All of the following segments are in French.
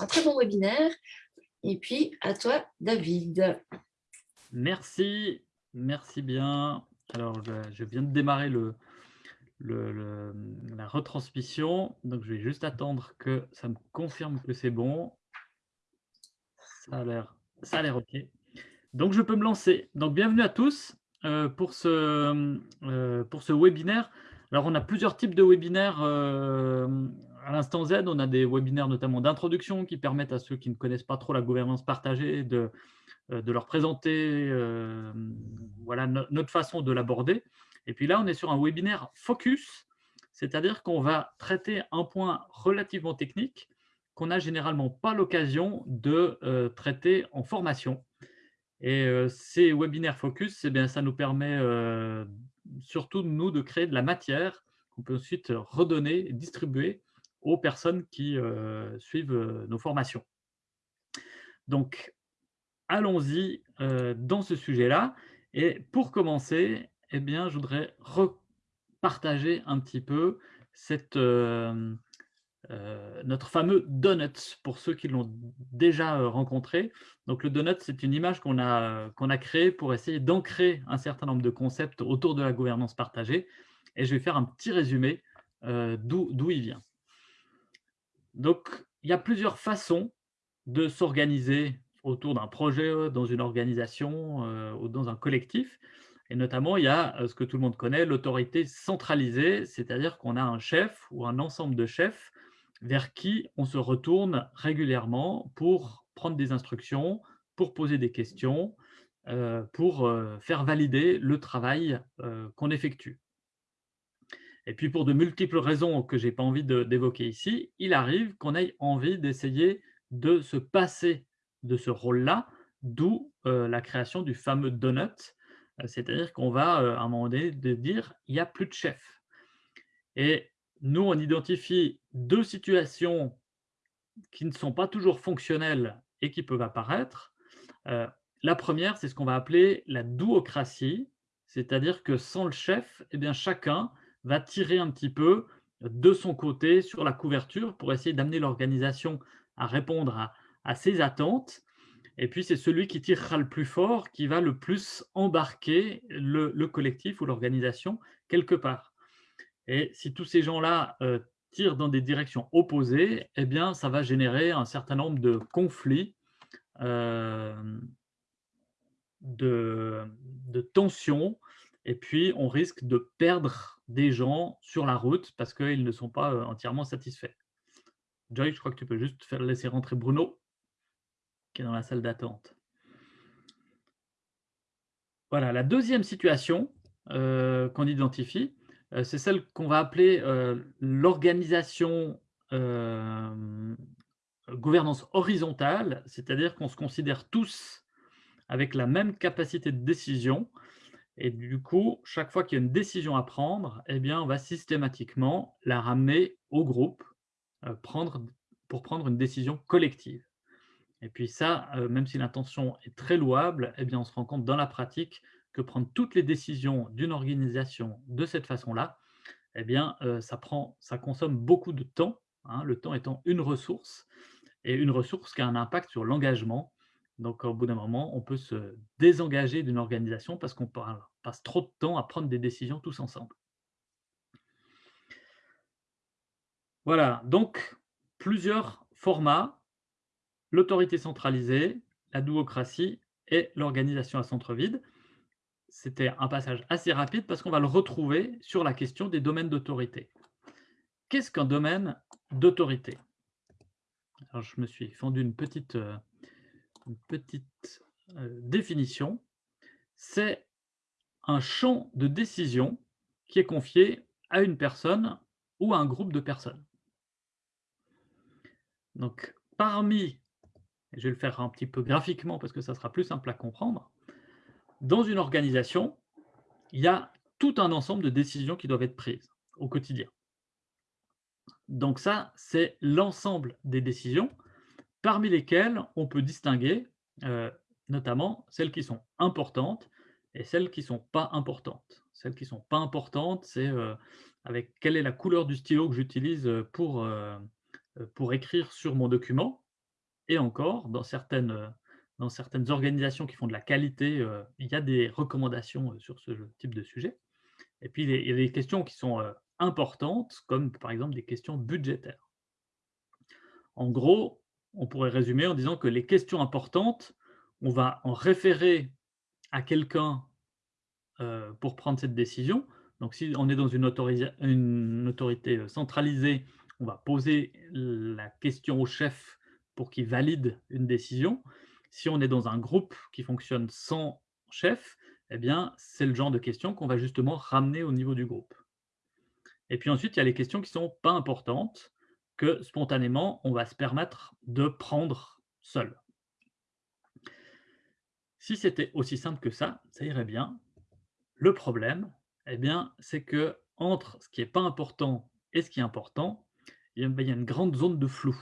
un très bon webinaire. Et puis, à toi, David. Merci, merci bien. Alors, je viens de démarrer le, la retransmission. Donc, je vais juste attendre que ça me confirme que c'est bon. Ça a l'air OK. Donc, je peux me lancer. Donc, bienvenue à tous euh, pour, ce, euh, pour ce webinaire. Alors, on a plusieurs types de webinaires euh, à l'instant Z. On a des webinaires notamment d'introduction qui permettent à ceux qui ne connaissent pas trop la gouvernance partagée de, de leur présenter voilà, notre façon de l'aborder. Et puis là, on est sur un webinaire focus, c'est-à-dire qu'on va traiter un point relativement technique qu'on n'a généralement pas l'occasion de euh, traiter en formation. Et euh, ces webinaires focus, eh bien, ça nous permet euh, surtout, nous, de créer de la matière qu'on peut ensuite redonner, distribuer aux personnes qui suivent nos formations. Donc, allons-y dans ce sujet-là. Et pour commencer, eh bien, je voudrais repartager un petit peu euh, euh, notre fameux donut pour ceux qui l'ont déjà euh, rencontré. Donc, le donut, c'est une image qu'on a, qu'on a créée pour essayer d'ancrer un certain nombre de concepts autour de la gouvernance partagée. Et je vais faire un petit résumé d'où il vient. Donc, il y a plusieurs façons de s'organiser autour d'un projet, dans une organisation ou dans un collectif. Et notamment, il y a ce que tout le monde connaît, l'autorité centralisée, c'est-à-dire qu'on a un chef ou un ensemble de chefs vers qui on se retourne régulièrement pour prendre des instructions, pour poser des questions, pour faire valider le travail qu'on effectue. Et puis, pour de multiples raisons que je n'ai pas envie d'évoquer ici, il arrive qu'on ait envie d'essayer de se passer de ce rôle-là, d'où la création du fameux donut, euh, c'est-à-dire qu'on va, euh, à un moment donné, de dire il n'y a plus de chef. Et nous, on identifie deux situations qui ne sont pas toujours fonctionnelles et qui peuvent apparaître. Euh, la première, c'est ce qu'on va appeler la duocratie, c'est-à-dire que sans le chef, eh bien, chacun va tirer un petit peu de son côté sur la couverture pour essayer d'amener l'organisation à répondre à ses attentes et puis, c'est celui qui tirera le plus fort qui va le plus embarquer le, collectif ou l'organisation quelque part. Et si tous ces gens-là euh, tirent dans des directions opposées, eh bien, ça va générer un certain nombre de conflits, euh, de, tensions, et puis on risque de perdre des gens sur la route parce qu'ils ne sont pas euh, entièrement satisfaits. Joy, je crois que tu peux juste faire laisser rentrer Bruno qui est dans la salle d'attente. Voilà, la deuxième situation euh, qu'on identifie, euh, c'est celle qu'on va appeler l'organisation gouvernance horizontale, c'est-à-dire qu'on se considère tous avec la même capacité de décision, et du coup, chaque fois qu'il y a une décision à prendre, eh bien, on va systématiquement la ramener au groupe prendre, pour prendre une décision collective. Et puis ça, euh, même si l'intention est très louable, eh bien, on se rend compte dans la pratique que prendre toutes les décisions d'une organisation de cette façon-là, eh bien, euh, ça, prend, ça consomme beaucoup de temps, hein, le temps étant une ressource, et une ressource qui a un impact sur l'engagement. Donc, au bout d'un moment, on peut se désengager d'une organisation parce qu'on passe trop de temps à prendre des décisions tous ensemble. Voilà, donc plusieurs formats l'autorité centralisée, la duocratie et l'organisation à centre vide. C'était un passage assez rapide parce qu'on va le retrouver sur la question des domaines d'autorité. Qu'est-ce qu'un domaine d'autorité? Je me suis fendu une petite, euh, petite euh, définition. C'est un champ de décision qui est confié à une personne ou à un groupe de personnes. Donc, parmi je vais le faire un petit peu graphiquement parce que ça sera plus simple à comprendre. Dans une organisation, il y a tout un ensemble de décisions qui doivent être prises au quotidien. Donc ça, c'est l'ensemble des décisions, parmi lesquelles on peut distinguer euh, notamment celles qui sont importantes et celles qui ne sont pas importantes. Celles qui ne sont pas importantes, c'est euh, avec quelle est la couleur du stylo que j'utilise pour, euh, pour écrire sur mon document Et encore, dans certaines, dans certaines organisations qui font de la qualité, il y a des recommandations sur ce type de sujet. Et puis, il y a des questions qui sont importantes, comme par exemple des questions budgétaires. En gros, on pourrait résumer en disant que les questions importantes, on va en référer à quelqu'un pour prendre cette décision. Donc, si on est dans une, autorité centralisée, on va poser la question au chef pour qu'il valide une décision. Si on est dans un groupe qui fonctionne sans chef, eh bien, c'est le genre de questions qu'on va justement ramener au niveau du groupe. Et puis ensuite, il y a les questions qui ne sont pas importantes, que spontanément, on va se permettre de prendre seul. Si c'était aussi simple que ça, ça irait bien. Le problème, eh bien, c'est que entre ce qui n'est pas important et ce qui est important, ben, il y a une grande zone de flou.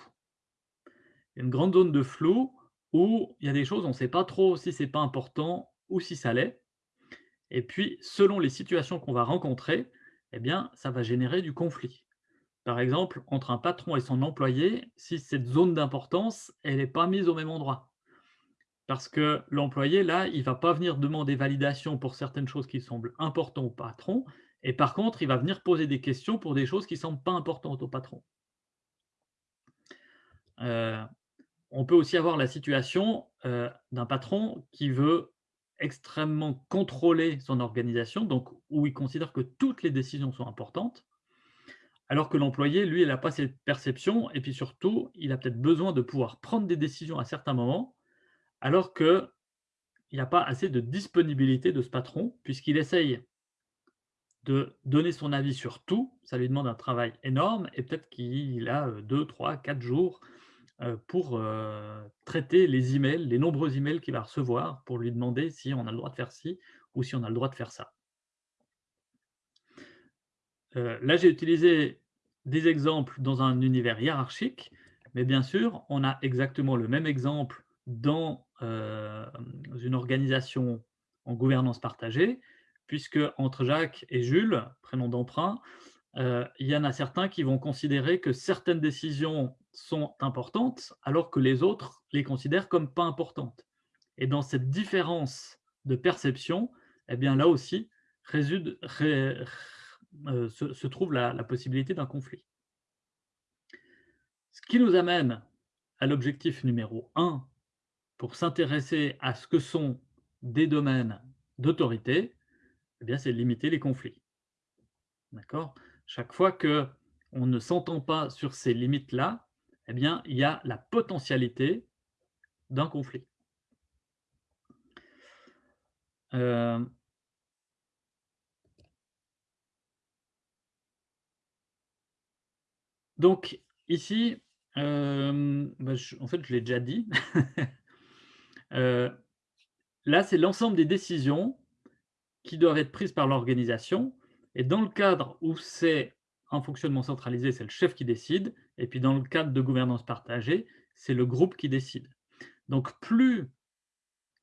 Une grande zone de flou où il y a des choses, on ne sait pas trop si c'est pas important ou si ça l'est. Et puis, selon les situations qu'on va rencontrer, eh bien, ça va générer du conflit. Par exemple, entre un patron et son employé, si cette zone d'importance, elle n'est pas mise au même endroit. Parce que l'employé, là, il ne va pas venir demander validation pour certaines choses qui semblent importantes au patron, et par contre, il va venir poser des questions pour des choses qui ne semblent pas importantes au patron. Euh, on peut aussi avoir la situation euh, d'un patron qui veut extrêmement contrôler son organisation, donc où il considère que toutes les décisions sont importantes, alors que l'employé, lui, il n'a pas cette perception, et puis surtout, il a peut-être besoin de pouvoir prendre des décisions à certains moments, alors qu'il n'y a pas assez de disponibilité de ce patron, puisqu'il essaye de donner son avis sur tout, ça lui demande un travail énorme, et peut-être qu'il a 2, 3, 4 jours euh, pour euh, traiter les emails, les nombreux emails qu'il va recevoir, pour lui demander si on a le droit de faire ci ou si on a le droit de faire ça. Euh, là, j'ai utilisé des exemples dans un univers hiérarchique, mais bien sûr, on a exactement le même exemple dans une organisation en gouvernance partagée, puisque entre Jacques et Jules, prénom d'emprunt, il y en a certains qui vont considérer que certaines décisions sont importantes, alors que les autres les considèrent comme pas importantes. Et dans cette différence de perception, eh bien là aussi résude, euh, se, trouve la, possibilité d'un conflit. Ce qui nous amène à l'objectif numéro 1 pour s'intéresser à ce que sont des domaines d'autorité, eh c'est limiter les conflits. Chaque fois que on ne s'entend pas sur ces limites-là, eh bien, il y a la potentialité d'un conflit. Euh, donc, ici, euh, bah, en fait, je l'ai déjà dit. Euh, là, c'est l'ensemble des décisions qui doivent être prises par l'organisation. Et dans le cadre où c'est un fonctionnement centralisé, c'est le chef qui décide. Et puis dans le cadre de gouvernance partagée, c'est le groupe qui décide. Donc plus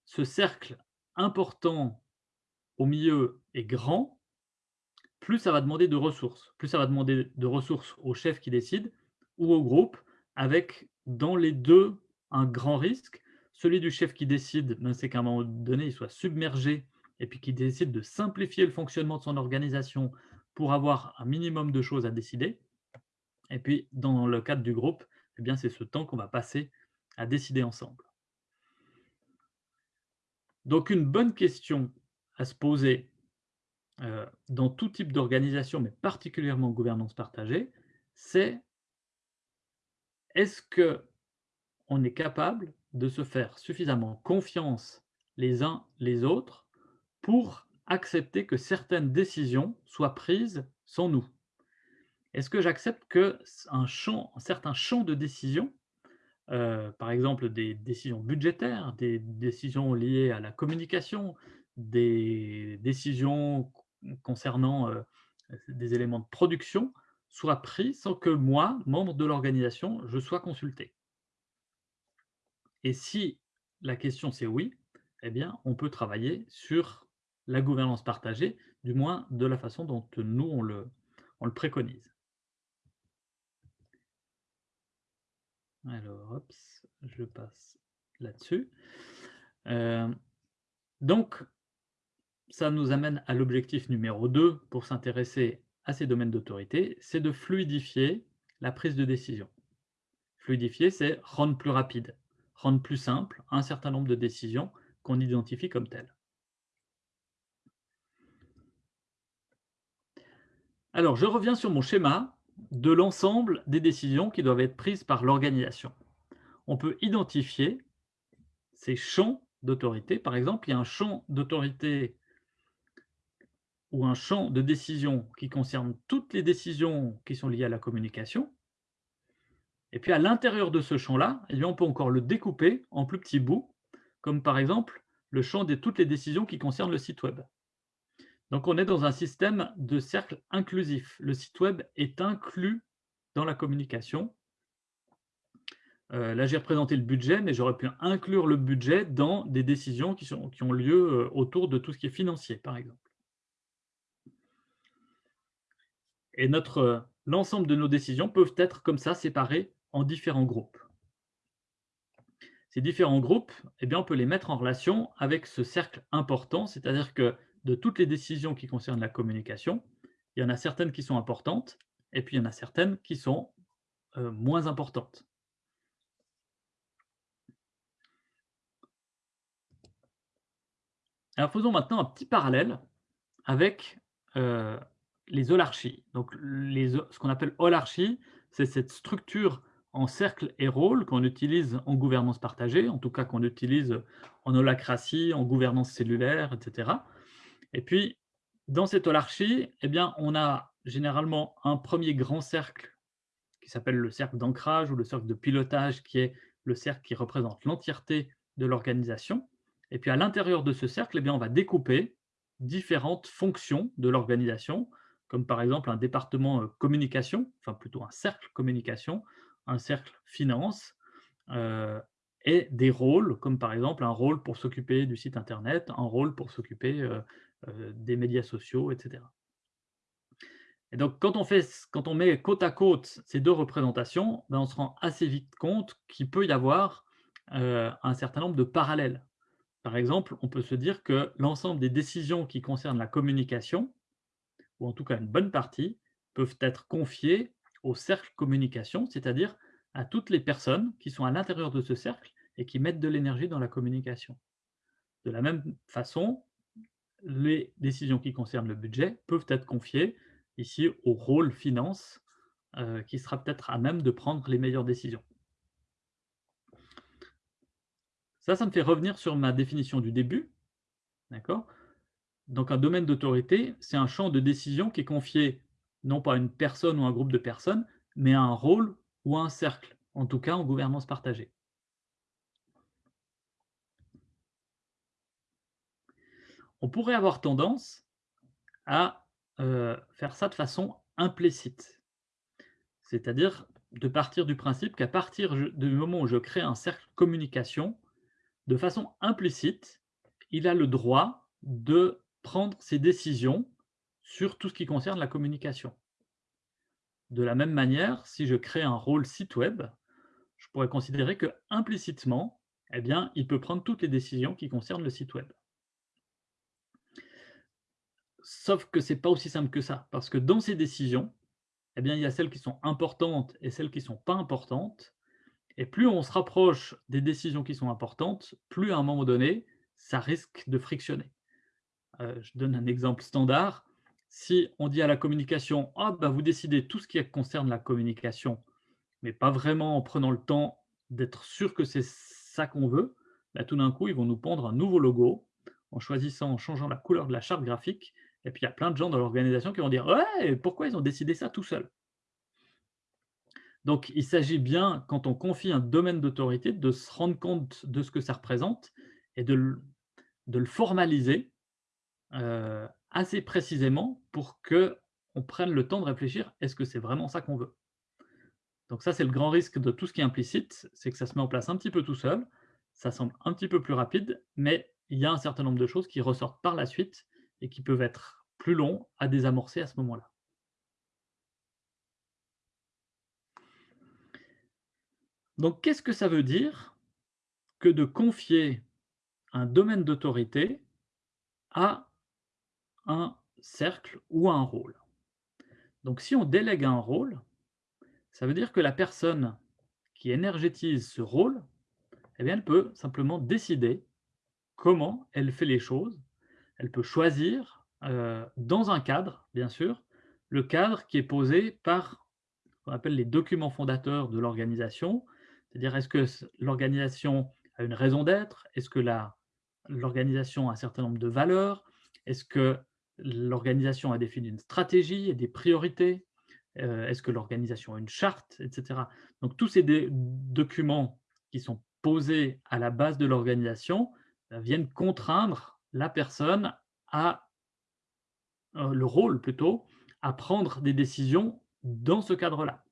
ce cercle important au milieu est grand, plus ça va demander de ressources. Plus ça va demander de ressources au chef qui décide ou au groupe, avec dans les deux un grand risque. Celui du chef qui décide, ben, c'est qu'à un moment donné, il soit submergé et puis qui décide de simplifier le fonctionnement de son organisation pour avoir un minimum de choses à décider. Et puis, dans le cadre du groupe, eh bien, c'est ce temps qu'on va passer à décider ensemble. Donc, une bonne question à se poser euh, dans tout type d'organisation, mais particulièrement en gouvernance partagée, c'est est-ce que on est capable de se faire suffisamment confiance les uns les autres pour accepter que certaines décisions soient prises sans nous? Est-ce que j'accepte champ, un certain champ de décision, euh, par exemple des décisions budgétaires, des décisions liées à la communication, des décisions concernant euh, des éléments de production, soient prises sans que moi, membre de l'organisation, je sois consulté Et si la question c'est oui, eh bien, on peut travailler sur la gouvernance partagée, du moins de la façon dont nous, on le, on le préconise. Alors, je passe là-dessus. Euh, donc, ça nous amène à l'objectif numéro 2 pour s'intéresser à ces domaines d'autorité, c'est de fluidifier la prise de décision. Fluidifier, c'est rendre plus rapide, rendre plus simple un certain nombre de décisions qu'on identifie comme telles. Alors, je reviens sur mon schéma de l'ensemble des décisions qui doivent être prises par l'organisation. On peut identifier ces champs d'autorité. Par exemple, il y a un champ d'autorité ou un champ de décision qui concerne toutes les décisions qui sont liées à la communication. Et puis à l'intérieur de ce champ-là, eh on peut encore le découper en plus petits bouts, comme par exemple le champ de toutes les décisions qui concernent le site web. Donc on est dans un système de cercle inclusif. Le site web est inclus dans la communication. Euh, là, j'ai représenté le budget, mais j'aurais pu inclure le budget dans des décisions qui, ont lieu euh, autour de tout ce qui est financier, par exemple. Et notre, l'ensemble de nos décisions peuvent être comme ça séparées en différents groupes. Ces différents groupes, eh bien, on peut les mettre en relation avec ce cercle important, c'est-à-dire que de toutes les décisions qui concernent la communication, il y en a certaines qui sont importantes, et puis il y en a certaines qui sont euh, moins importantes. Alors faisons maintenant un petit parallèle avec euh, les holarchies. Donc ce qu'on appelle holarchie, c'est cette structure en cercle et rôle qu'on utilise en gouvernance partagée, en tout cas qu'on utilise en holacratie, en gouvernance cellulaire, etc. Et puis, dans cette holarchie, eh bien, on a généralement un premier grand cercle qui s'appelle le cercle d'ancrage ou le cercle de pilotage, qui est le cercle qui représente l'entièreté de l'organisation. Et puis à l'intérieur de ce cercle, eh bien, on va découper différentes fonctions de l'organisation, comme par exemple un département euh, communication, enfin plutôt un cercle communication, un cercle finance, euh, et des rôles, comme par exemple un rôle pour s'occuper du site internet, un rôle pour s'occuper euh, des médias sociaux, etc. Et donc, quand on, fait, quand on met côte à côte ces deux représentations, ben, on se rend assez vite compte qu'il peut y avoir un certain nombre de parallèles. Par exemple, on peut se dire que l'ensemble des décisions qui concernent la communication, ou en tout cas une bonne partie, peuvent être confiées au cercle communication, c'est-à-dire à toutes les personnes qui sont à l'intérieur de ce cercle et qui mettent de l'énergie dans la communication. De la même façon, les décisions qui concernent le budget peuvent être confiées ici au rôle finance, euh, qui sera peut-être à même de prendre les meilleures décisions. Ça, ça me fait revenir sur ma définition du début. D'accord? Donc un domaine d'autorité, c'est un champ de décision qui est confié non pas à une personne ou un groupe de personnes, mais à un rôle ou à un cercle, en tout cas en gouvernance partagée. on pourrait avoir tendance à euh, faire ça de façon implicite. C'est-à-dire de partir du principe qu'à partir du moment où je crée un cercle communication, de façon implicite, il a le droit de prendre ses décisions sur tout ce qui concerne la communication. De la même manière, si je crée un rôle site web, je pourrais considérer que implicitement, eh bien, il peut prendre toutes les décisions qui concernent le site web. Sauf que ce n'est pas aussi simple que ça, parce que dans ces décisions, eh bien, il y a celles qui sont importantes et celles qui ne sont pas importantes. Et plus on se rapproche des décisions qui sont importantes, plus à un moment donné, ça risque de frictionner. Euh, je donne un exemple standard. Si on dit à la communication, bah, vous décidez tout ce qui concerne la communication, mais pas vraiment en prenant le temps d'être sûr que c'est ça qu'on veut, là, tout d'un coup, ils vont nous pondre un nouveau logo en choisissant, en changeant la couleur de la charte graphique, et puis il y a plein de gens dans l'organisation qui vont dire Ouais, pourquoi ils ont décidé ça tout seuls Donc il s'agit bien, quand on confie un domaine d'autorité, de se rendre compte de ce que ça représente et de le formaliser euh, assez précisément pour qu'on prenne le temps de réfléchir est-ce que c'est vraiment ça qu'on veut? Donc ça, c'est le grand risque de tout ce qui est implicite, c'est que ça se met en place un petit peu tout seul, ça semble un petit peu plus rapide, mais il y a un certain nombre de choses qui ressortent par la suite et qui peuvent être plus longs à désamorcer à ce moment-là. Donc, qu'est-ce que ça veut dire que de confier un domaine d'autorité à un cercle ou un rôle? Donc, si on délègue un rôle, ça veut dire que la personne qui énergétise ce rôle, eh bien, elle peut simplement décider comment elle fait les choses. Elle peut choisir, heu, dans un cadre, bien sûr, le cadre qui est posé par ce qu'on appelle les documents fondateurs de l'organisation. C'est-à-dire, est-ce que l'organisation a une raison d'être? Est-ce que l'organisation a un certain nombre de valeurs? Est-ce que l'organisation a défini une stratégie et des priorités? Heu, est-ce que l'organisation a une charte? Et cetera. Donc tous ces documents qui sont posés à la base de l'organisation, heu, viennent contraindre la personne à heu, le rôle plutôt, à prendre des décisions dans ce cadre-là.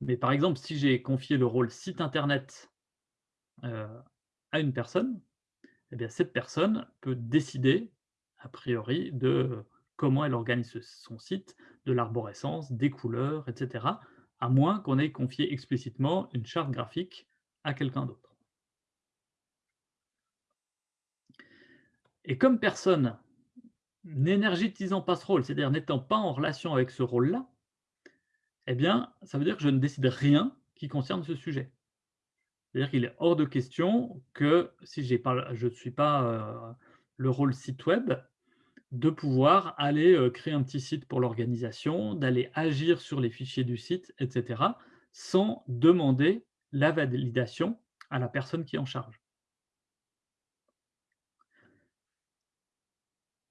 Mais par exemple, si j'ai confié le rôle site internet, à une personne, et bien cette personne peut décider, a priori, de comment elle organise son site, de l'arborescence, des couleurs, et cetera, à moins qu'on ait confié explicitement une charte graphique à quelqu'un d'autre. Et comme personne n'énergétisant pas ce rôle, c'est-à-dire n'étant pas en relation avec ce rôle-là, eh bien, ça veut dire que je ne décide rien qui concerne ce sujet. C'est-à-dire qu'il est hors de question que si pas je ne suis pas, heu, le rôle site web, de pouvoir aller, heu, créer un petit site pour l'organisation, d'aller agir sur les fichiers du site, et cetera, sans demander la validation à la personne qui est en charge.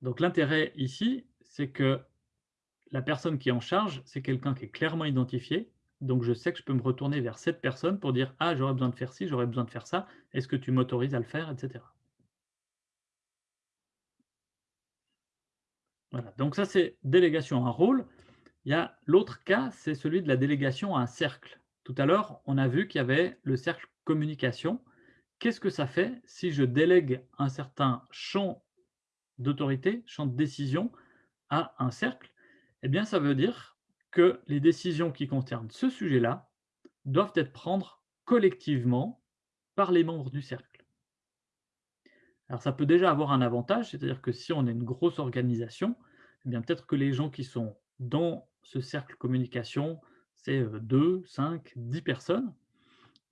Donc l'intérêt ici, c'est que la personne qui est en charge, c'est quelqu'un qui est clairement identifié. Donc je sais que je peux me retourner vers cette personne pour dire: «Ah, j'aurais besoin de faire ci, j'aurais besoin de faire ça. Est-ce que tu m'autorises à le faire?» et Voilà, donc ça c'est délégation à un rôle. Il y a l'autre cas, c'est celui de la délégation à un cercle. Tout à l'heure, on a vu qu'il y avait le cercle communication. Qu'est-ce que ça fait si je délègue un certain champ d'autorité, champ de décision à un cercle? Eh bien, ça veut dire que les décisions qui concernent ce sujet-là doivent être prendre collectivement par les membres du cercle. Alors ça peut déjà avoir un avantage, c'est-à-dire que si on est une grosse organisation, eh bien peut-être que les gens qui sont dans ce cercle communication, c'est, heu, 2-5-10 personnes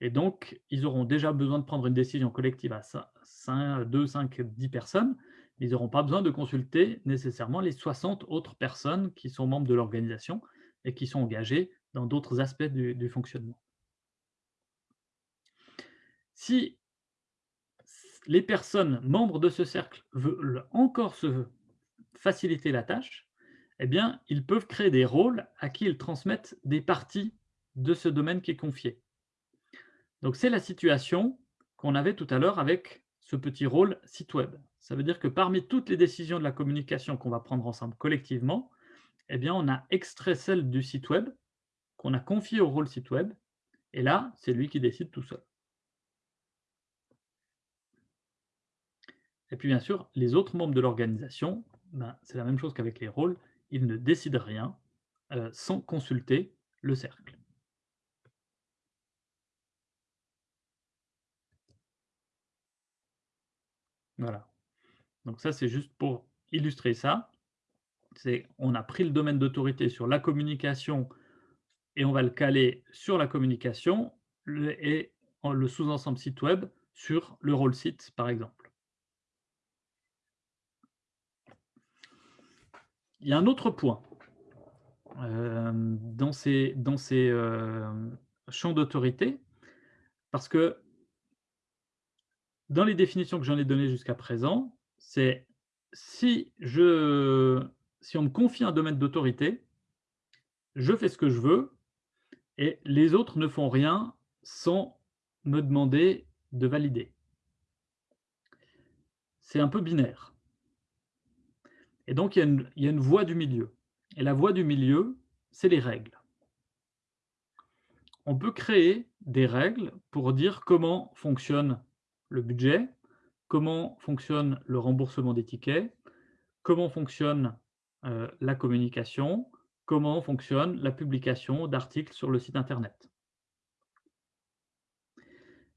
et donc ils auront déjà besoin de prendre une décision collective à cin cin 2-5-10 personnes. Ils n'auront pas besoin de consulter nécessairement les 60 autres personnes qui sont membres de l'organisation et qui sont engagées dans d'autres aspects du du fonctionnement. Si les personnes membres de ce cercle veulent encore se faciliter la tâche, eh bien, ils peuvent créer des rôles à qui ils transmettent des parties de ce domaine qui est confié. Donc c'est la situation qu'on avait tout à l'heure avec ce petit rôle site web. Ça veut dire que parmi toutes les décisions de la communication qu'on va prendre ensemble collectivement, eh bien, on a extrait celle du site web, qu'on a confiée au rôle site web, et là, c'est lui qui décide tout seul. Et puis bien sûr, les autres membres de l'organisation, ben, c'est la même chose qu'avec les rôles, ils ne décident rien, heu, sans consulter le cercle. Voilà. Donc ça, c'est juste pour illustrer ça. On a pris le domaine d'autorité sur la communication et on va le caler sur la communication et le sous-ensemble site web sur le rôle site, par exemple. Il y a un autre point, hem, dans ces hem, champs d'autorité, parce que dans les définitions que j'en ai données jusqu'à présent, c'est si si on me confie un domaine d'autorité, je fais ce que je veux et les autres ne font rien sans me demander de valider. C'est un peu binaire. Et donc il y a une voie du milieu et la voie du milieu, c'est les règles. On peut créer des règles pour dire comment fonctionne le budget, comment fonctionne le remboursement des tickets, comment fonctionne, heu, la communication, comment fonctionne la publication d'articles sur le site internet.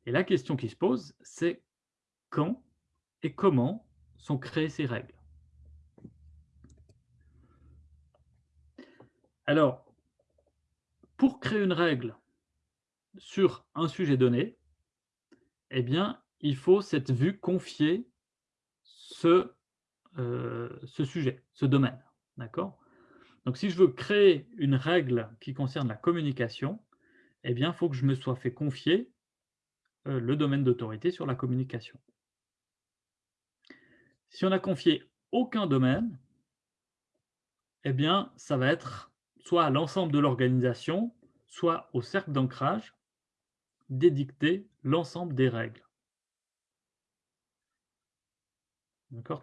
Et la question qui se pose, c'est quand et comment sont créées ces règles? Alors, pour créer une règle sur un sujet donné, eh bien, il faut cette vue confier ce, euh, ce sujet, ce domaine. D'accord? Donc, si je veux créer une règle qui concerne la communication, eh bien, il faut que je me sois fait confier euh, le domaine d'autorité sur la communication. Si on a confié aucun domaine, eh bien, ça va être soit à l'ensemble de l'organisation, soit au cercle d'ancrage, d'édicter l'ensemble des règles.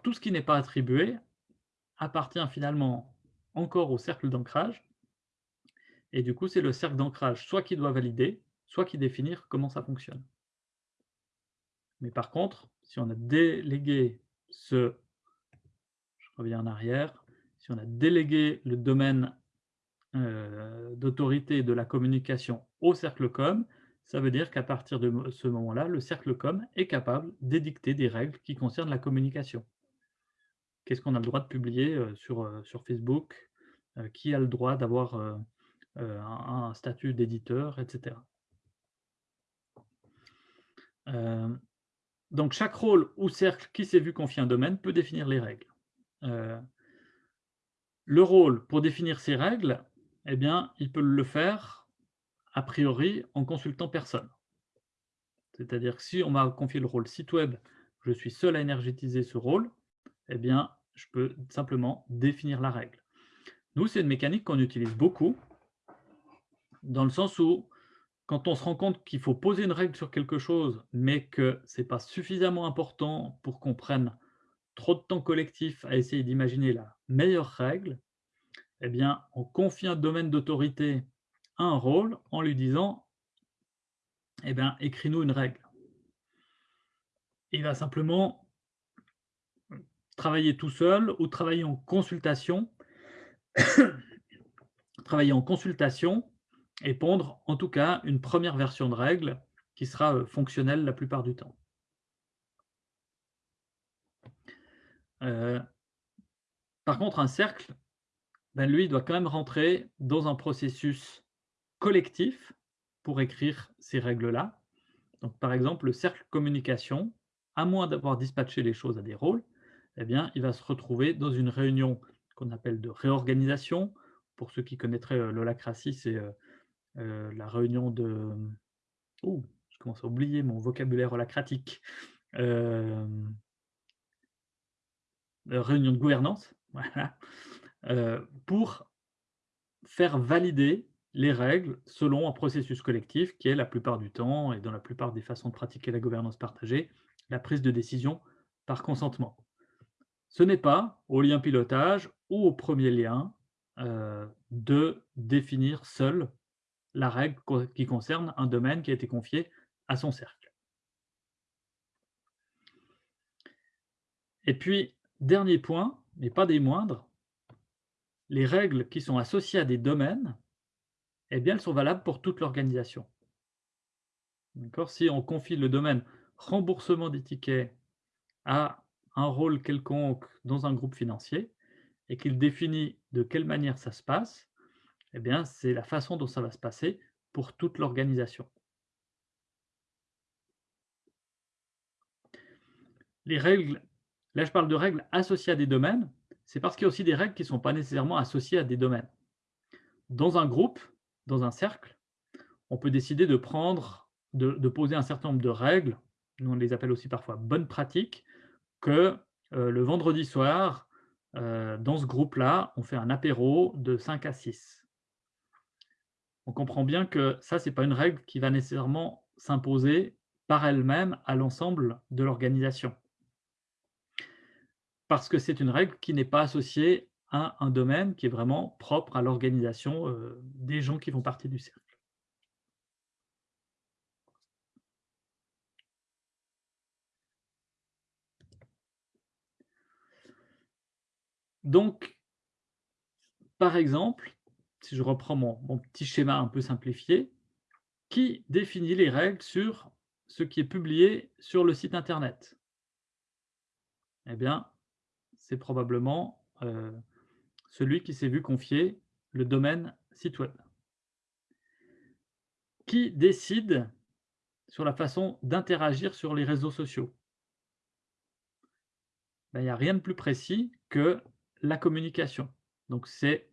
Tout ce qui n'est pas attribué appartient finalement encore au cercle d'ancrage. Et du coup, c'est le cercle d'ancrage soit qui doit valider, soit qui définir comment ça fonctionne. Mais par contre, si on a délégué ce, je reviens en arrière, si on a délégué le domaine euh, d'autorité de la communication au cercle com, ça veut dire qu'à partir de ce moment-là, le cercle com est capable d'édicter des règles qui concernent la communication. Qu'est-ce qu'on a le droit de publier euh, sur, euh, sur Facebook Qui a le droit d'avoir un, statut d'éditeur, etc. donc chaque rôle ou cercle qui s'est vu confier un domaine peut définir les règles. le rôle, pour définir ces règles, eh bien, il peut le faire a priori en consultant personne. C'est-à-dire que si on m'a confié le rôle site web, je suis seul à énergétiser ce rôle, eh bien, je peux simplement définir la règle. Nous, c'est une mécanique qu'on utilise beaucoup, dans le sens où, quand on se rend compte qu'il faut poser une règle sur quelque chose, mais que ce n'est pas suffisamment important pour qu'on prenne trop de temps collectif à essayer d'imaginer la meilleure règle, eh bien, on confie un domaine d'autorité à un rôle en lui disant eh bien, écris-nous une règle. Il va simplement travailler tout seul ou travailler en consultation, travailler en consultation et pondre en tout cas une première version de règle qui sera euh, fonctionnelle la plupart du temps. Euh, par contre, un cercle, ben, lui, il doit quand même rentrer dans un processus collectif pour écrire ces règles-là. Donc, par exemple, le cercle communication, à moins d'avoir dispatché les choses à des rôles, eh bien, il va se retrouver dans une réunion qu'on appelle de réorganisation. Pour ceux qui connaîtraient euh, l'holacratie, c'est euh, euh, la réunion de... Oh, je commence à oublier mon vocabulaire holacratique. réunion de gouvernance, voilà. Euh, pour faire valider les règles selon un processus collectif qui est la plupart du temps, et dans la plupart des façons de pratiquer la gouvernance partagée, la prise de décision par consentement. Ce n'est pas au lien pilotage ou au premier lien euh, de définir seul la règle qui concerne un domaine qui a été confié à son cercle. Et puis, dernier point, mais pas des moindres, les règles qui sont associées à des domaines, eh bien, elles sont valables pour toute l'organisation. Si on confie le domaine remboursement des tickets à un rôle quelconque dans un groupe financier et qu'il définit de quelle manière ça se passe, eh bien, c'est la façon dont ça va se passer pour toute l'organisation. Les règles, là je parle de règles associées à des domaines, c'est parce qu'il y a aussi des règles qui ne sont pas nécessairement associées à des domaines. Dans un groupe, dans un cercle, on peut décider de prendre, de, poser un certain nombre de règles, nous on les appelle aussi parfois bonnes pratiques, que euh, le vendredi soir, euh, dans ce groupe-là, on fait un apéro de 5 à 6. On comprend bien que ça, ce n'est pas une règle qui va nécessairement s'imposer par elle-même à l'ensemble de l'organisation parce que c'est une règle qui n'est pas associée à un domaine qui est vraiment propre à l'organisation euh, des gens qui font partie du cercle. Donc, par exemple, si je reprends mon, mon, petit schéma un peu simplifié, qui définit les règles sur ce qui est publié sur le site internet? Eh bien, c'est probablement euh, celui qui s'est vu confier le domaine site web. Qui décide sur la façon d'interagir sur les réseaux sociaux? Ben, Il n'y a rien de plus précis que la communication. Donc c'est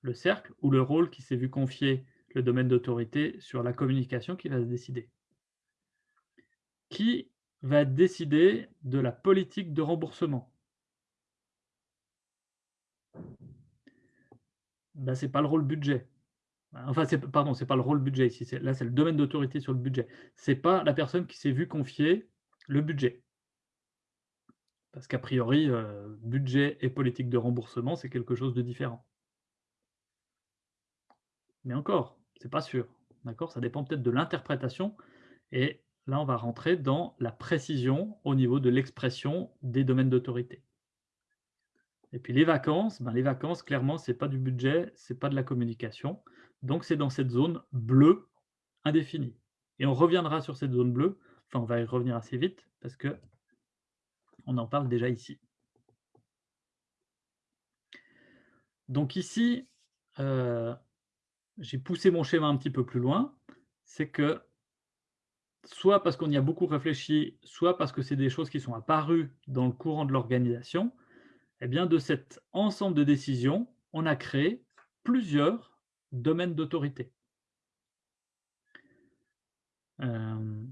le cercle ou le rôle qui s'est vu confier le domaine d'autorité sur la communication qui va se décider. Qui va décider de la politique de remboursement? Ben, Ce n'est pas le rôle budget. Enfin, pardon, ce n'est pas le rôle budget ici. Là, c'est le domaine d'autorité sur le budget. Ce n'est pas la personne qui s'est vue confier le budget. Parce qu'a priori, euh, budget et politique de remboursement, c'est quelque chose de différent. Mais encore, c'est pas sûr. D'accord? Ça dépend peut-être de l'interprétation. Et là, on va rentrer dans la précision au niveau de l'expression des domaines d'autorité. Et puis les vacances, ben les vacances, clairement, ce n'est pas du budget, ce n'est pas de la communication. Donc c'est dans cette zone bleue indéfinie. Et on reviendra sur cette zone bleue, enfin on va y revenir assez vite, parce que on en parle déjà ici. Donc ici, euh, j'ai poussé mon schéma un petit peu plus loin, c'est que soit parce qu'on y a beaucoup réfléchi, soit parce que c'est des choses qui sont apparues dans le courant de l'organisation, eh bien de cet ensemble de décisions, on a créé plusieurs domaines d'autorité. Euh,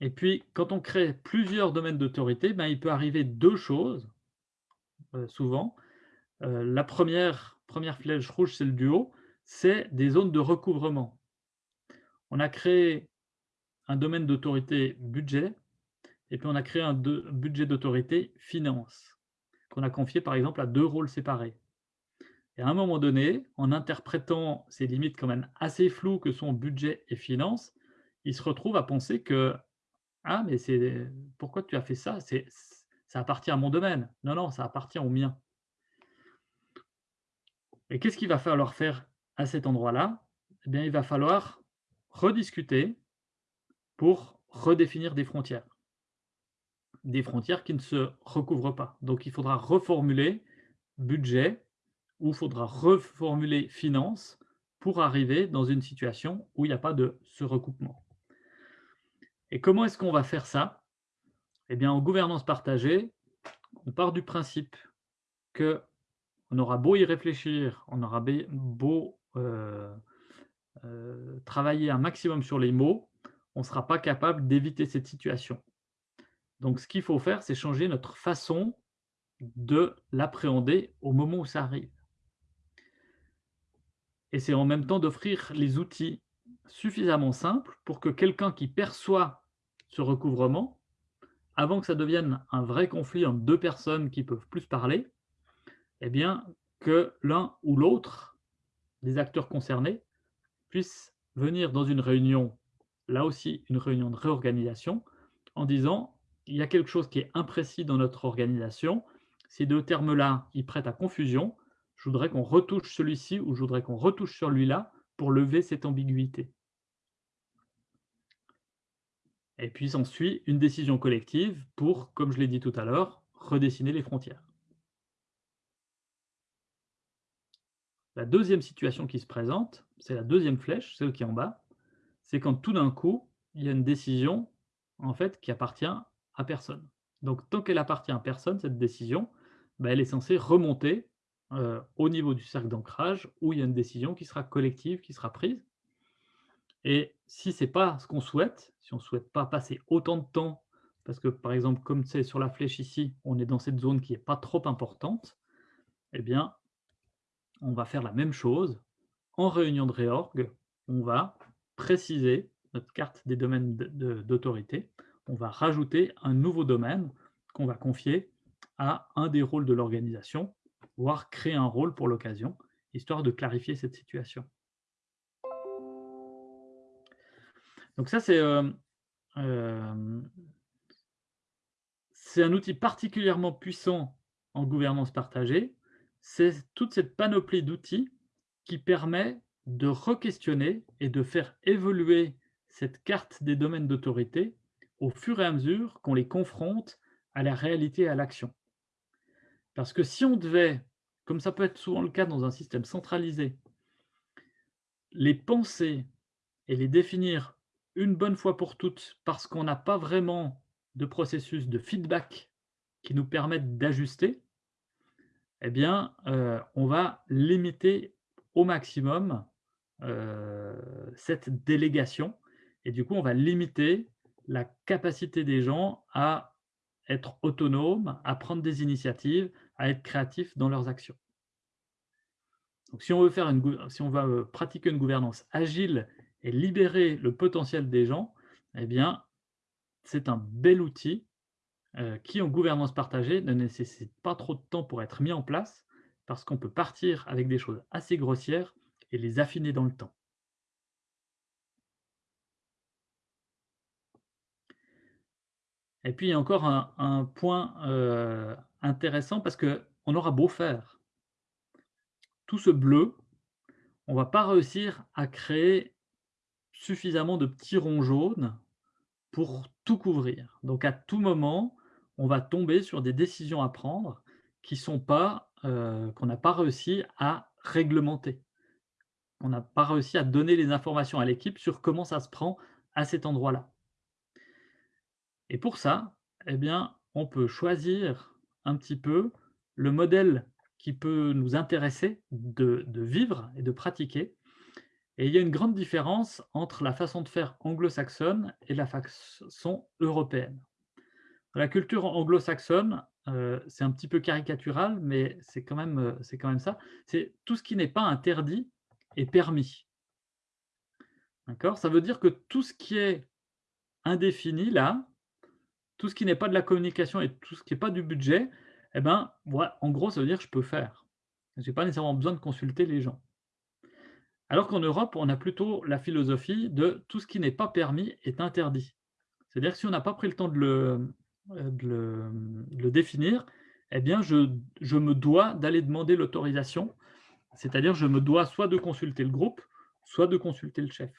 et puis, quand on crée plusieurs domaines d'autorité, ben, il peut arriver deux choses, euh, souvent. Euh, la première, première flèche rouge, c'est le duo c'est des zones de recouvrement. On a créé un domaine d'autorité budget, et puis on a créé un budget d'autorité finance, qu'on a confié par exemple à deux rôles séparés. Et à un moment donné, en interprétant ces limites quand même assez floues que sont budget et finance, il se retrouve à penser que ah mais pourquoi tu as fait ça? Ça appartient à mon domaine. Non non, ça appartient au mien. Et qu'est-ce qu'il va falloir faire à cet endroit-là, eh bien, il va falloir rediscuter pour redéfinir des frontières. Des frontières qui ne se recouvrent pas. Donc il faudra reformuler budget ou il faudra reformuler finance pour arriver dans une situation où il n'y a pas de ce recoupement. Et comment est-ce qu'on va faire ça? Eh bien, en gouvernance partagée, on part du principe que on aura beau y réfléchir, on aura beau euh, euh, travailler un maximum sur les mots, on ne sera pas capable d'éviter cette situation. Donc ce qu'il faut faire, c'est changer notre façon de l'appréhender au moment où ça arrive. Et c'est en même temps d'offrir les outils suffisamment simples pour que quelqu'un qui perçoit ce recouvrement, avant que ça devienne un vrai conflit entre deux personnes qui peuvent plus parler, eh bien, que l'un ou l'autre les acteurs concernés puissent venir dans une réunion, là aussi une réunion de réorganisation, en disant il y a quelque chose qui est imprécis dans notre organisation, ces deux termes-là, ils prêtent à confusion, je voudrais qu'on retouche celui-ci ou je voudrais qu'on retouche celui-là pour lever cette ambiguïté. Et puis s'ensuit une décision collective pour, comme je l'ai dit tout à l'heure, redessiner les frontières. La deuxième situation qui se présente, c'est la deuxième flèche, celle qui est en bas, c'est quand tout d'un coup, il y a une décision en fait, qui appartient personne. Donc tant qu'elle appartient à personne, cette décision, bah, elle est censée remonter euh, au niveau du cercle d'ancrage où il y a une décision qui sera collective, qui sera prise. Et si ce n'est pas ce qu'on souhaite, si on ne souhaite pas passer autant de temps, parce que par exemple, comme c'est sur la flèche ici, on est dans cette zone qui n'est pas trop importante, eh bien, on va faire la même chose. En réunion de réorg, on va préciser notre carte des domaines d'autorité. On va rajouter un nouveau domaine qu'on va confier à un des rôles de l'organisation, voire créer un rôle pour l'occasion, histoire de clarifier cette situation. Donc ça, c'est euh, euh, un outil particulièrement puissant en gouvernance partagée, c'est toute cette panoplie d'outils qui permet de re-questionner et de faire évoluer cette carte des domaines d'autorité au fur et à mesure qu'on les confronte à la réalité et à l'action. Parce que si on devait, comme ça peut être souvent le cas dans un système centralisé, les penser et les définir une bonne fois pour toutes parce qu'on n'a pas vraiment de processus de feedback qui nous permettent d'ajuster, eh bien, euh, on va limiter au maximum euh, cette délégation et du coup, on va limiter la capacité des gens à être autonomes, à prendre des initiatives, à être créatifs dans leurs actions. Donc, si on veut, faire une, si on va euh, pratiquer une gouvernance agile et libérer le potentiel des gens, eh bien, c'est un bel outil euh, qui, en gouvernance partagée, ne nécessite pas trop de temps pour être mis en place, parce qu'on peut partir avec des choses assez grossières et les affiner dans le temps. Et puis, il y a encore un, point euh, intéressant, parce qu'on aura beau faire tout ce bleu, on ne va pas réussir à créer suffisamment de petits ronds jaunes pour tout couvrir. Donc à tout moment, on va tomber sur des décisions à prendre qui sont pas, euh, qu'on n'a pas réussi à réglementer. On n'a pas réussi à donner les informations à l'équipe sur comment ça se prend à cet endroit-là. Et pour ça, eh bien, on peut choisir un petit peu le modèle qui peut nous intéresser de, vivre et de pratiquer et il y a une grande différence entre la façon de faire anglo-saxonne et la façon européenne. la culture anglo-saxonne, euh, c'est un petit peu caricatural, mais c'est quand, même, euh, quand même ça. C'est tout ce qui n'est pas interdit est permis. Ça veut dire que tout ce qui est indéfini, là, tout ce qui n'est pas de la communication et tout ce qui n'est pas du budget, eh ben, en gros, ça veut dire que je peux faire. Je n'ai pas nécessairement besoin de consulter les gens. Alors qu'en Europe, on a plutôt la philosophie de tout ce qui n'est pas permis est interdit. C'est-à-dire que si on n'a pas pris le temps de le, euh, définir, eh bien, je, je me dois d'aller demander l'autorisation. C'est-à-dire je me dois soit de consulter le groupe, soit de consulter le chef.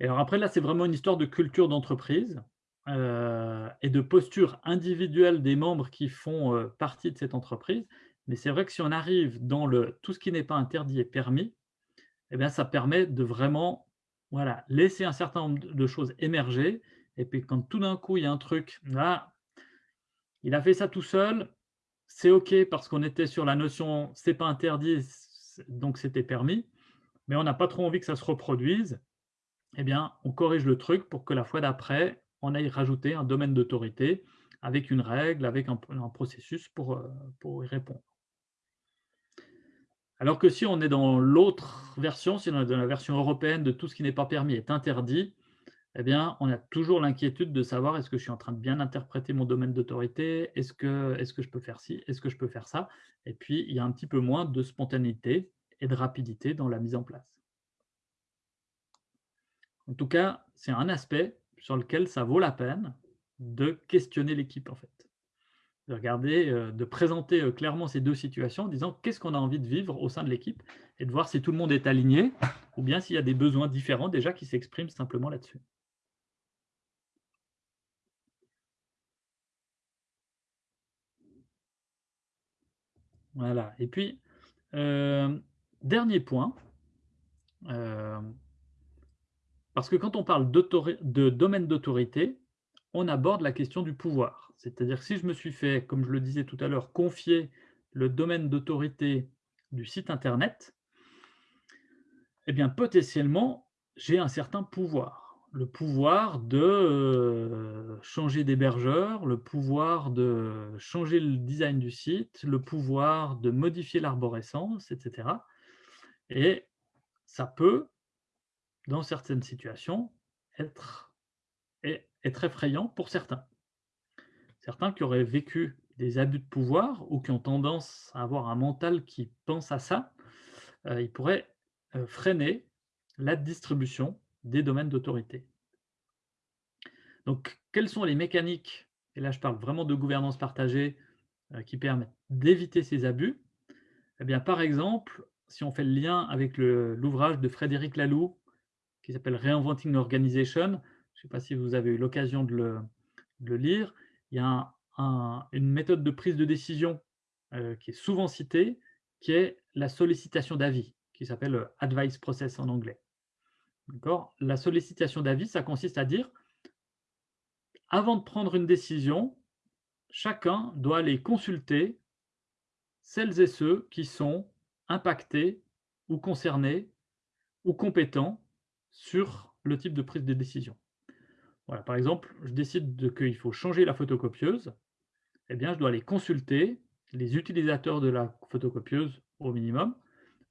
Et alors après, là, c'est vraiment une histoire de culture d'entreprise euh, et de posture individuelle des membres qui font euh, partie de cette entreprise. Mais c'est vrai que si on arrive dans le tout ce qui n'est pas interdit est permis, eh bien, ça permet de vraiment voilà, laisser un certain nombre de choses émerger. Et puis quand tout d'un coup, il y a un truc, là, il a fait ça tout seul, c'est OK parce qu'on était sur la notion c'est pas interdit, donc c'était permis, mais on n'a pas trop envie que ça se reproduise, eh bien, on corrige le truc pour que la fois d'après, on aille rajouter un domaine d'autorité avec une règle, avec un, processus pour, euh, pour y répondre. Alors que si on est dans l'autre version, si on est dans la version européenne de tout ce qui n'est pas permis est interdit, eh bien, on a toujours l'inquiétude de savoir est-ce que je suis en train de bien interpréter mon domaine d'autorité, est-ce que, que je peux faire ci, est-ce que je peux faire ça? Et puis, il y a un petit peu moins de spontanéité et de rapidité dans la mise en place. En tout cas, c'est un aspect sur lequel ça vaut la peine de questionner l'équipe, en fait de regarder, euh, de présenter euh, clairement ces deux situations en disant qu'est-ce qu'on a envie de vivre au sein de l'équipe et de voir si tout le monde est aligné ou bien s'il y a des besoins différents déjà qui s'expriment simplement là-dessus. Voilà. Et puis, euh, dernier point, parce que quand on parle de domaine d'autorité, on aborde la question du pouvoir. C'est-à-dire si je me suis fait, comme je le disais tout à l'heure, confier le domaine d'autorité du site internet, eh bien potentiellement, j'ai un certain pouvoir. Le pouvoir de euh, changer d'hébergeur, le pouvoir de changer le design du site, le pouvoir de modifier l'arborescence, etc. Et ça peut, dans certaines situations, être, être effrayant pour certains certains qui auraient vécu des abus de pouvoir ou qui ont tendance à avoir un mental qui pense à ça, euh, ils pourraient euh, freiner la distribution des domaines d'autorité. Donc, quelles sont les mécaniques, et là je parle vraiment de gouvernance partagée, euh, qui permettent d'éviter ces abus? Eh bien, par exemple, si on fait le lien avec l'ouvrage de Frédéric Laloux, qui s'appelle Reinventing Organization, je ne sais pas si vous avez eu l'occasion de le, lire, il y a un- une méthode de prise de décision euh, qui est souvent citée, qui est la sollicitation d'avis, qui s'appelle euh, advice process en anglais. La sollicitation d'avis, ça consiste à dire, avant de prendre une décision, chacun doit aller consulter celles et ceux qui sont impactés ou concernés ou compétents sur le type de prise de décision. Voilà, par exemple, je décide qu'il faut changer la photocopieuse, eh bien, je dois aller consulter les utilisateurs de la photocopieuse au minimum,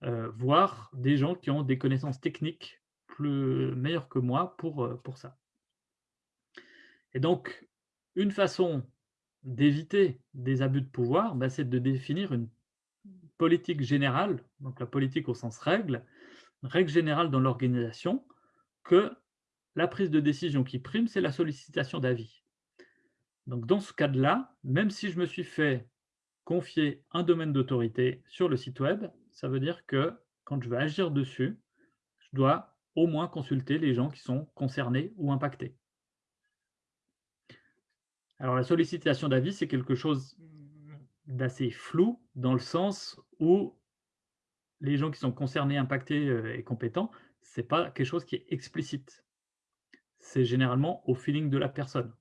euh, voire des gens qui ont des connaissances techniques plus meilleures que moi pour, euh, pour ça. Et donc, une façon d'éviter des abus de pouvoir, bah, c'est de définir une politique générale, donc la politique au sens règle, règle générale dans l'organisation, la prise de décision qui prime, c'est la sollicitation d'avis. Donc dans ce cas-là, même si je me suis fait confier un domaine d'autorité sur le site web, ça veut dire que quand je veux agir dessus, je dois au moins consulter les gens qui sont concernés ou impactés. Alors la sollicitation d'avis, c'est quelque chose d'assez flou dans le sens où les gens qui sont concernés, impactés euh, et compétents, ce n'est pas quelque chose qui est explicite. C'est généralement au feeling de la personne.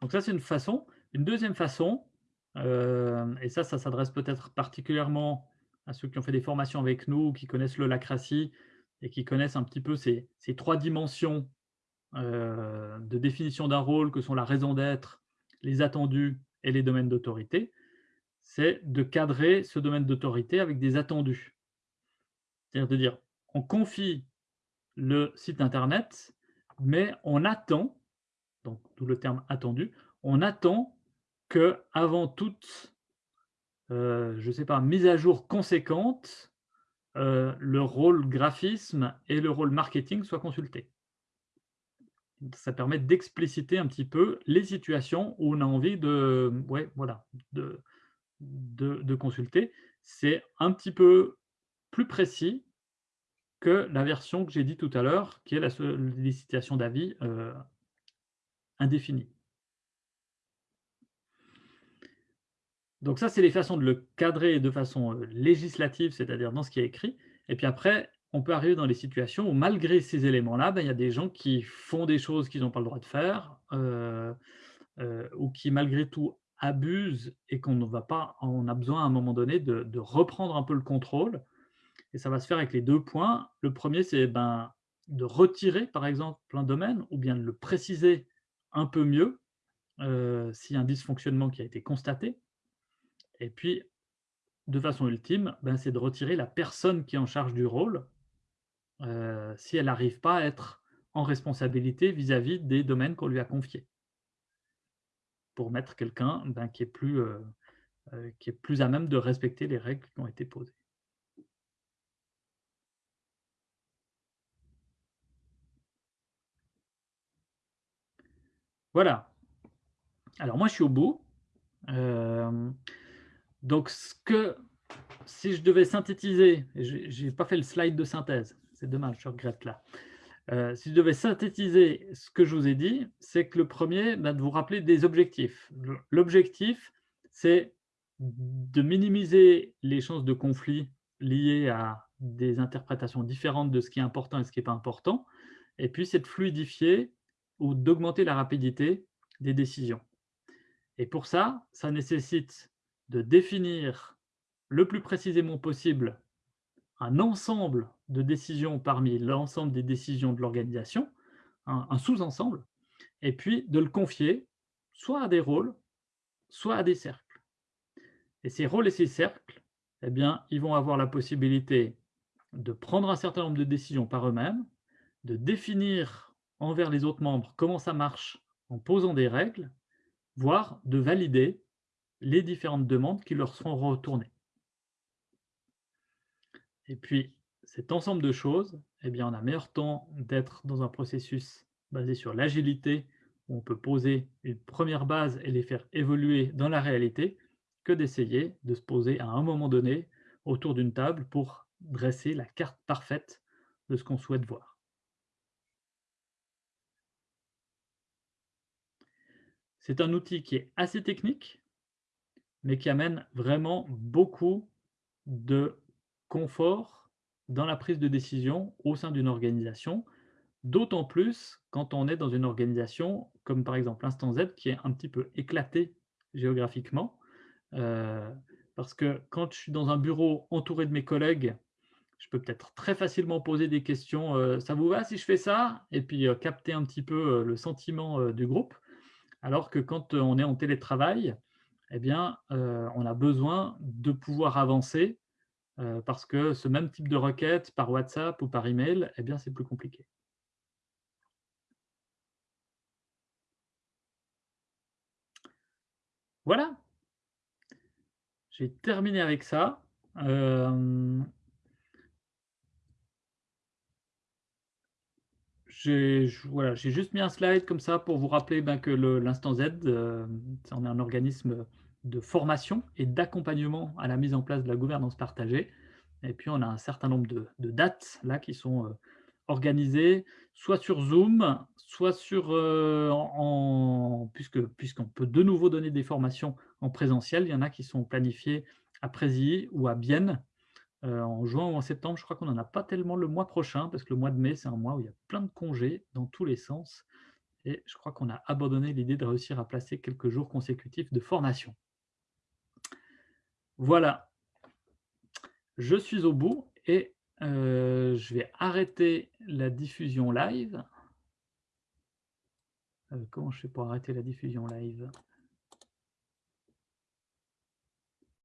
Donc ça, c'est une façon. Une deuxième façon, euh, et ça, ça s'adresse peut-être particulièrement à ceux qui ont fait des formations avec nous, qui connaissent l'holacratie et qui connaissent un petit peu ces, ces trois dimensions euh, de définition d'un rôle que sont la raison d'être, les attendus et les domaines d'autorité, c'est de cadrer ce domaine d'autorité avec des attendus. C'est-à-dire de dire, on confie le site internet, mais on attend, donc tout le terme attendu, on attend que avant toute, euh, je sais pas, mise à jour conséquente, euh, le rôle graphisme et le rôle marketing soient consultés ça permet d'expliciter un petit peu les situations où on a envie de, voilà, de, de, consulter. C'est un petit peu plus précis que la version que j'ai dit tout à l'heure, qui est la sollicitation d'avis euh, indéfinie. Donc ça, c'est les façons de le cadrer de façon euh, législative, c'est-à-dire dans ce qui est écrit. Et puis après, on peut arriver dans les situations où malgré ces éléments-là, ben, il y a des gens qui font des choses qu'ils n'ont pas le droit de faire, euh, ou qui malgré tout abusent et qu'on ne va pas, on a besoin à un moment donné de, reprendre un peu le contrôle. Et ça va se faire avec les deux points. Le premier, c'est ben, de retirer par exemple un domaine, ou bien de le préciser un peu mieux euh, s'il y a un dysfonctionnement qui a été constaté. Et puis, de façon ultime, ben, c'est de retirer la personne qui est en charge du rôle euh, si elle n'arrive pas à être en responsabilité vis-à-vis des domaines qu'on lui a confiés. Pour mettre quelqu'un ben, qui, est plus, euh, euh, qui est plus à même de respecter les règles qui ont été posées. Voilà. Alors moi, je suis au bout. donc, ce que, si je devais synthétiser, je n'ai pas fait le slide de synthèse, c'est dommage, je regrette là. Euh, si je devais synthétiser ce que je vous ai dit, c'est que le premier, bah, de vous rappeler des objectifs. L'objectif, c'est de minimiser les chances de conflit liées à des interprétations différentes de ce qui est important et ce qui n'est pas important. Et puis, c'est de fluidifier ou d'augmenter la rapidité des décisions. Et pour ça, ça nécessite de définir le plus précisément possible un ensemble de décisions parmi l'ensemble des décisions de l'organisation, un, sous-ensemble, et puis de le confier soit à des rôles, soit à des cercles. Et ces rôles et ces cercles, eh bien, ils vont avoir la possibilité de prendre un certain nombre de décisions par eux-mêmes, de définir envers les autres membres comment ça marche en posant des règles, voire de valider les différentes demandes qui leur seront retournées. Et puis, cet ensemble de choses, eh bien, on a meilleur temps d'être dans un processus basé sur l'agilité, où on peut poser une première base et les faire évoluer dans la réalité, que d'essayer de se poser à un moment donné autour d'une table pour dresser la carte parfaite de ce qu'on souhaite voir. C'est un outil qui est assez technique, mais qui amène vraiment beaucoup de confort dans la prise de décision au sein d'une organisation, d'autant plus quand on est dans une organisation comme par exemple l'Instant Z qui est un petit peu éclatée géographiquement. Euh, parce que quand je suis dans un bureau entouré de mes collègues, je peux peut-être très facilement poser des questions, euh, «Ça vous va si je fais ça?» et puis, heu, capter un petit peu, le sentiment, du groupe. Alors que quand, on est en télétravail, eh bien, on a besoin de pouvoir avancer, heu, parce que ce même type de requête par WhatsApp ou par email, eh bien, c'est plus compliqué. Voilà! J'ai terminé avec ça. Hem J'ai juste mis un slide comme ça pour vous rappeler, ben, que l'Instant Z, hem, on est un organisme de formation et d'accompagnement à la mise en place de la gouvernance partagée et puis on a un certain nombre de dates là qui sont, heu, organisées soit sur Zoom, soit sur, puisque puisqu'on peut de nouveau donner des formations en présentiel. Il y en a qui sont planifiées à Présilly ou à Bienne, Heu, en juin ou en septembre, je crois qu'on en a pas tellement le mois prochain, parce que le mois de mai, c'est un mois où il y a plein de congés dans tous les sens et je crois qu'on a abandonné l'idée de réussir à placer quelques jours consécutifs de formation. Voilà. Je suis au bout et heu, je vais arrêter la diffusion live. Heu, comment je fais pour arrêter la diffusion live?